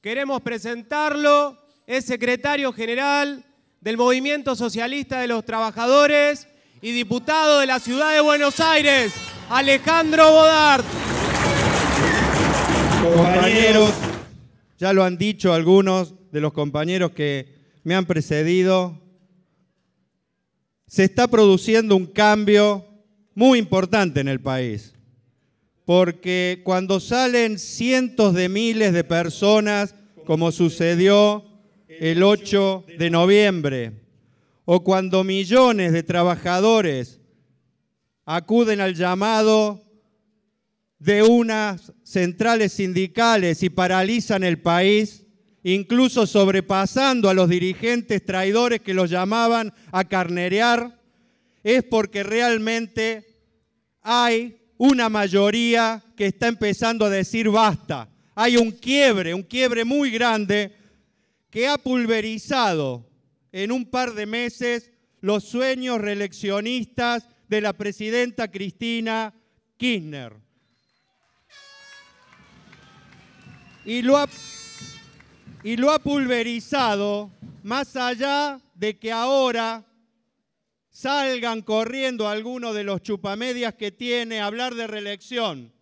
queremos presentarlo, es secretario general del Movimiento Socialista de los Trabajadores y diputado de la Ciudad de Buenos Aires, Alejandro Bodart. Compañeros, ya lo han dicho algunos de los compañeros que me han precedido, se está produciendo un cambio muy importante en el país, porque cuando salen cientos de miles de personas, como sucedió el 8 de noviembre, o cuando millones de trabajadores acuden al llamado de unas centrales sindicales y paralizan el país, incluso sobrepasando a los dirigentes traidores que los llamaban a carnerear, es porque realmente hay una mayoría que está empezando a decir basta. Hay un quiebre, un quiebre muy grande que ha pulverizado en un par de meses los sueños reeleccionistas de la presidenta Cristina Kirchner. Y lo ha, y lo ha pulverizado más allá de que ahora salgan corriendo algunos de los chupamedias que tiene hablar de reelección.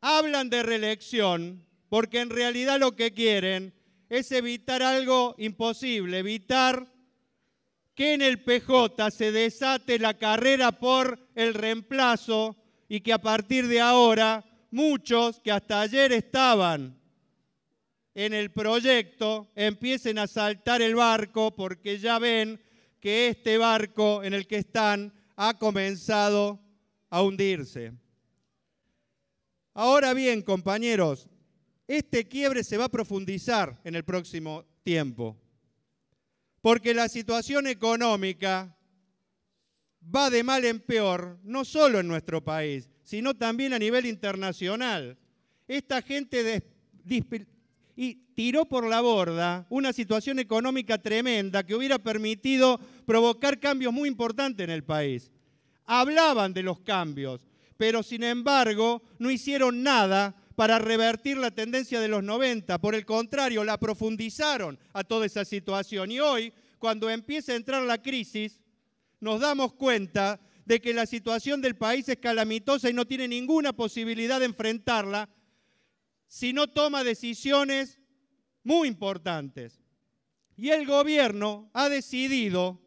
Hablan de reelección porque en realidad lo que quieren es evitar algo imposible, evitar que en el PJ se desate la carrera por el reemplazo y que a partir de ahora muchos que hasta ayer estaban en el proyecto empiecen a saltar el barco porque ya ven que este barco en el que están ha comenzado a hundirse. Ahora bien, compañeros, este quiebre se va a profundizar en el próximo tiempo, porque la situación económica va de mal en peor, no solo en nuestro país, sino también a nivel internacional. Esta gente y tiró por la borda una situación económica tremenda que hubiera permitido provocar cambios muy importantes en el país. Hablaban de los cambios, pero sin embargo no hicieron nada para revertir la tendencia de los 90. Por el contrario, la profundizaron a toda esa situación. Y hoy, cuando empieza a entrar la crisis, nos damos cuenta de que la situación del país es calamitosa y no tiene ninguna posibilidad de enfrentarla si no toma decisiones muy importantes. Y el gobierno ha decidido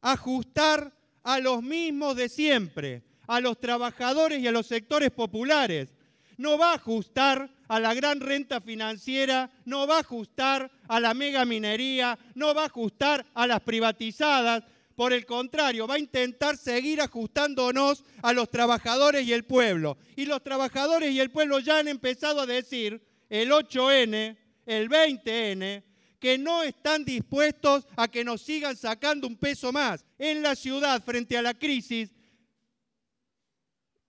ajustar a los mismos de siempre, a los trabajadores y a los sectores populares no va a ajustar a la gran renta financiera, no va a ajustar a la mega minería, no va a ajustar a las privatizadas. Por el contrario, va a intentar seguir ajustándonos a los trabajadores y el pueblo. Y los trabajadores y el pueblo ya han empezado a decir, el 8N, el 20N, que no están dispuestos a que nos sigan sacando un peso más. En la ciudad, frente a la crisis,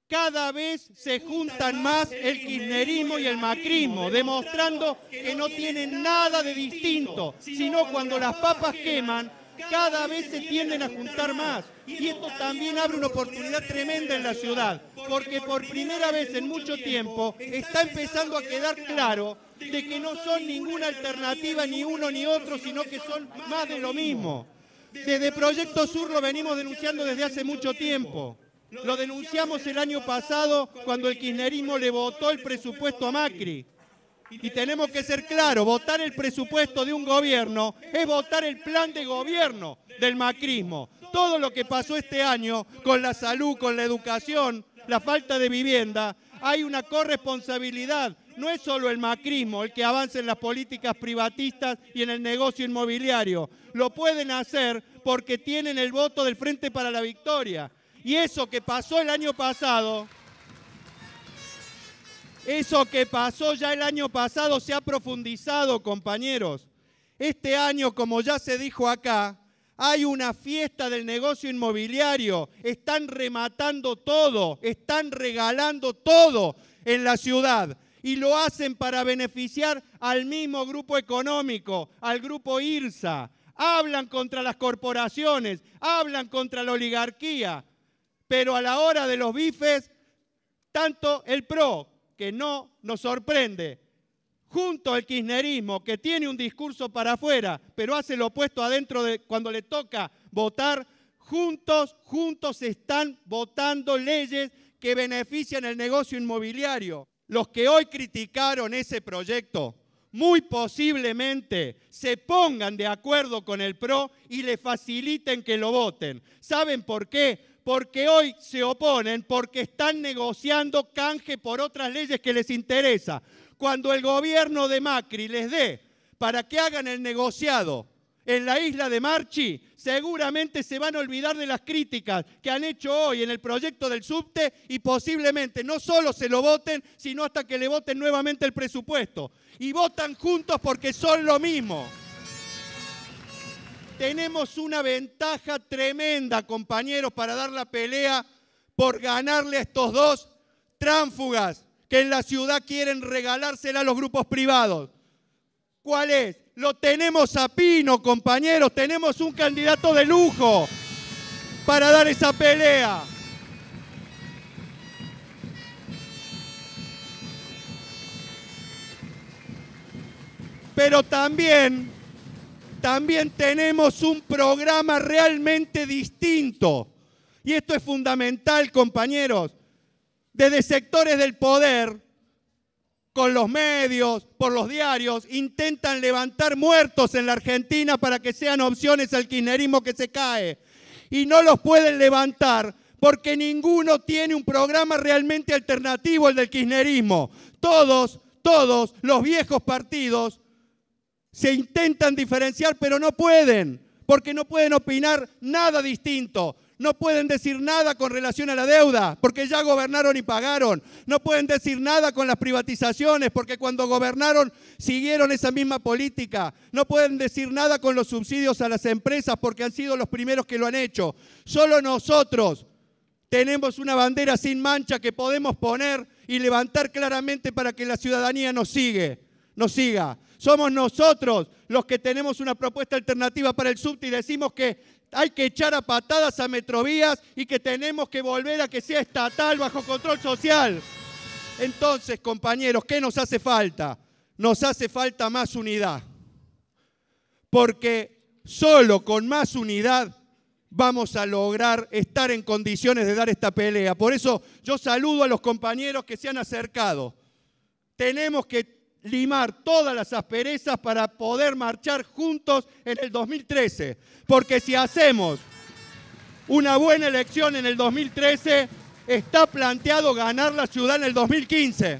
cada vez se juntan más el kirchnerismo y el macrismo, demostrando que no tienen nada de distinto, sino cuando las papas queman, cada vez se tienden a juntar más. Y esto también abre una oportunidad tremenda en la ciudad, porque por primera vez en mucho tiempo está empezando a quedar claro de que no son ninguna alternativa ni uno ni otro, sino que son más de lo mismo. Desde Proyecto Sur lo venimos denunciando desde hace mucho tiempo. Lo denunciamos el año pasado cuando el kirchnerismo le votó el presupuesto a Macri. Y tenemos que ser claros, votar el presupuesto de un gobierno es votar el plan de gobierno del macrismo. Todo lo que pasó este año con la salud, con la educación, la falta de vivienda, hay una corresponsabilidad. No es solo el macrismo el que avanza en las políticas privatistas y en el negocio inmobiliario. Lo pueden hacer porque tienen el voto del Frente para la Victoria. Y eso que pasó el año pasado, eso que pasó ya el año pasado se ha profundizado, compañeros. Este año, como ya se dijo acá, hay una fiesta del negocio inmobiliario. Están rematando todo, están regalando todo en la ciudad. Y lo hacen para beneficiar al mismo grupo económico, al grupo IRSA. Hablan contra las corporaciones, hablan contra la oligarquía pero a la hora de los bifes, tanto el PRO, que no nos sorprende, junto al kirchnerismo, que tiene un discurso para afuera, pero hace lo opuesto adentro de cuando le toca votar, juntos, juntos están votando leyes que benefician el negocio inmobiliario. Los que hoy criticaron ese proyecto, muy posiblemente se pongan de acuerdo con el PRO y le faciliten que lo voten. ¿Saben por qué? Porque hoy se oponen porque están negociando canje por otras leyes que les interesa cuando el gobierno de Macri les dé para que hagan el negociado en la isla de Marchi, seguramente se van a olvidar de las críticas que han hecho hoy en el proyecto del subte y posiblemente no solo se lo voten, sino hasta que le voten nuevamente el presupuesto. Y votan juntos porque son lo mismo. Tenemos una ventaja tremenda, compañeros, para dar la pelea por ganarle a estos dos tránfugas que en la ciudad quieren regalársela a los grupos privados. ¿Cuál es? Lo tenemos a Pino, compañeros, tenemos un candidato de lujo para dar esa pelea. Pero también, también tenemos un programa realmente distinto. Y esto es fundamental, compañeros desde sectores del poder, con los medios, por los diarios, intentan levantar muertos en la Argentina para que sean opciones al kirchnerismo que se cae. Y no los pueden levantar porque ninguno tiene un programa realmente alternativo al del kirchnerismo. Todos, todos los viejos partidos se intentan diferenciar, pero no pueden, porque no pueden opinar nada distinto. No pueden decir nada con relación a la deuda, porque ya gobernaron y pagaron. No pueden decir nada con las privatizaciones, porque cuando gobernaron siguieron esa misma política. No pueden decir nada con los subsidios a las empresas, porque han sido los primeros que lo han hecho. Solo nosotros tenemos una bandera sin mancha que podemos poner y levantar claramente para que la ciudadanía nos sigue, nos siga. Somos nosotros los que tenemos una propuesta alternativa para el subte y decimos que hay que echar a patadas a Metrovías y que tenemos que volver a que sea estatal bajo control social. Entonces, compañeros, ¿qué nos hace falta? Nos hace falta más unidad. Porque solo con más unidad vamos a lograr estar en condiciones de dar esta pelea. Por eso yo saludo a los compañeros que se han acercado. Tenemos que limar todas las asperezas para poder marchar juntos en el 2013. Porque si hacemos una buena elección en el 2013, está planteado ganar la ciudad en el 2015.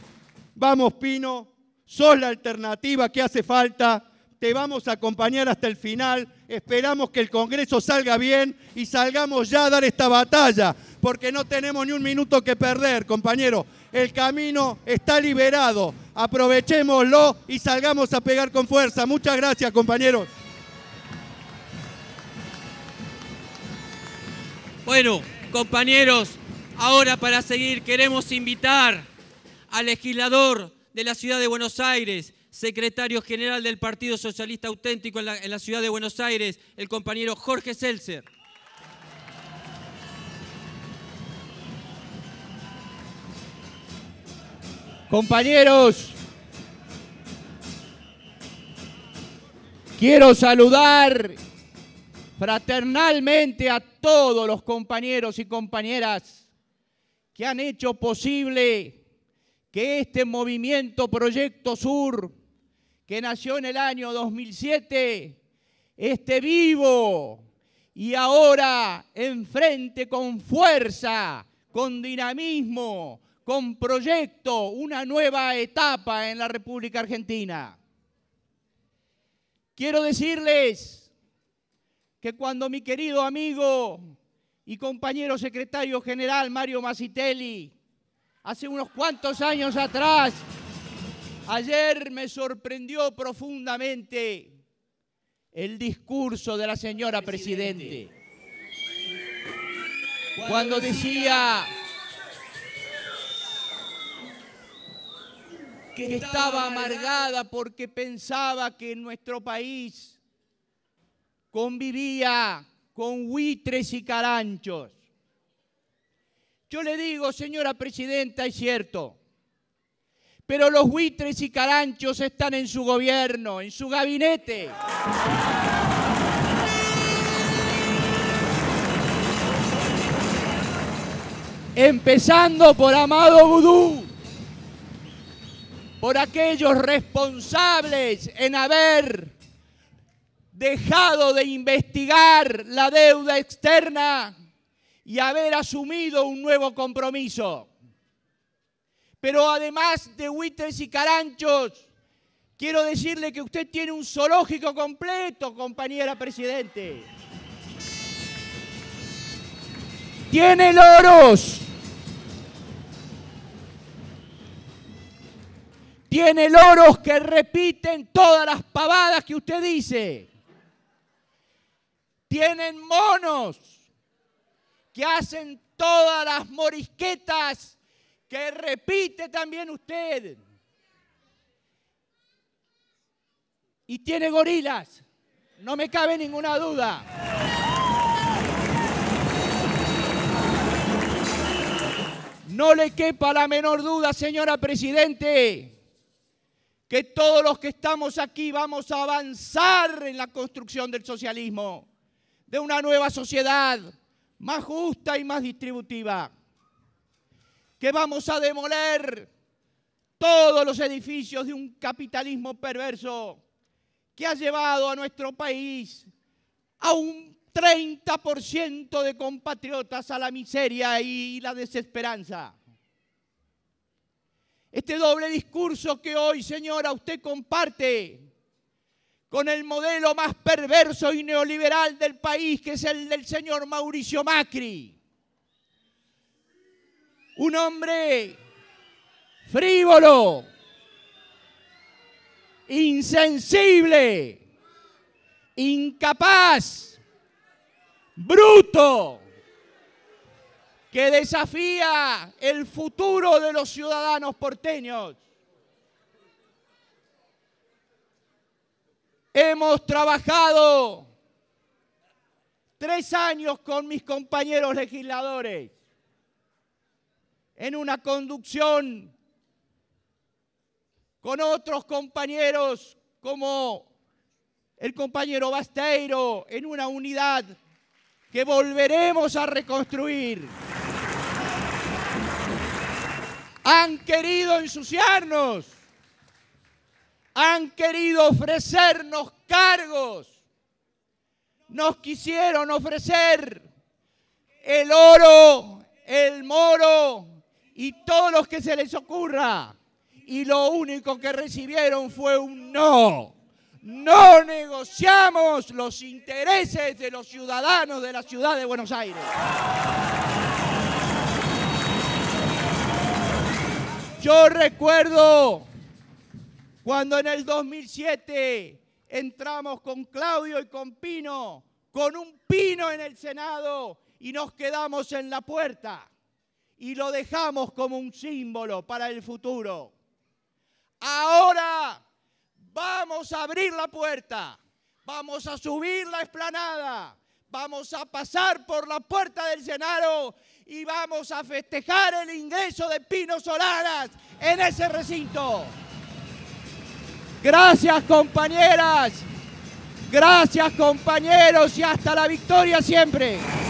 Vamos, Pino, sos la alternativa que hace falta, te vamos a acompañar hasta el final, esperamos que el Congreso salga bien y salgamos ya a dar esta batalla, porque no tenemos ni un minuto que perder, compañero. El camino está liberado aprovechémoslo y salgamos a pegar con fuerza. Muchas gracias, compañeros. Bueno, compañeros, ahora para seguir queremos invitar al legislador de la ciudad de Buenos Aires, secretario general del Partido Socialista Auténtico en la, ciudad de Buenos Aires, el compañero Jorge Seltzer. Compañeros, quiero saludar fraternalmente a todos los compañeros y compañeras que han hecho posible que este movimiento Proyecto Sur, que nació en el año 2007, esté vivo y ahora enfrente con fuerza, con dinamismo, con proyecto, una nueva etapa en la República Argentina. Quiero decirles que cuando mi querido amigo y compañero secretario general Mario Masitelli, hace unos cuantos años atrás, ayer me sorprendió profundamente el discurso de la señora Presidente. Cuando decía que estaba amargada porque pensaba que en nuestro país convivía con buitres y caranchos. Yo le digo, señora presidenta, es cierto, pero los buitres y caranchos están en su gobierno, en su gabinete. Empezando por Amado Vudú, por aquellos responsables en haber dejado de investigar la deuda externa y haber asumido un nuevo compromiso. Pero además de buitres y caranchos, quiero decirle que usted tiene un zoológico completo, compañera Presidente. Tiene loros. Tiene loros que repiten todas las pavadas que usted dice. Tienen monos que hacen todas las morisquetas que repite también usted. Y tiene gorilas, no me cabe ninguna duda. No le quepa la menor duda, señora Presidente, que todos los que estamos aquí vamos a avanzar en la construcción del socialismo, de una nueva sociedad más justa y más distributiva, que vamos a demoler todos los edificios de un capitalismo perverso que ha llevado a nuestro país a un 30% de compatriotas a la miseria y la desesperanza. Este doble discurso que hoy, señora, usted comparte con el modelo más perverso y neoliberal del país, que es el del señor Mauricio Macri. Un hombre frívolo, insensible, incapaz, bruto, que desafía el futuro de los ciudadanos porteños. Hemos trabajado tres años con mis compañeros legisladores en una conducción con otros compañeros como el compañero Basteiro en una unidad que volveremos a reconstruir. Han querido ensuciarnos han querido ofrecernos cargos, nos quisieron ofrecer el oro, el moro y todos los que se les ocurra. Y lo único que recibieron fue un no. No negociamos los intereses de los ciudadanos de la ciudad de Buenos Aires. Yo recuerdo cuando en el 2007 entramos con Claudio y con Pino, con un pino en el Senado y nos quedamos en la puerta y lo dejamos como un símbolo para el futuro. Ahora vamos a abrir la puerta, vamos a subir la esplanada, vamos a pasar por la puerta del Senado y vamos a festejar el ingreso de Pino Solanas en ese recinto. Gracias compañeras, gracias compañeros y hasta la victoria siempre.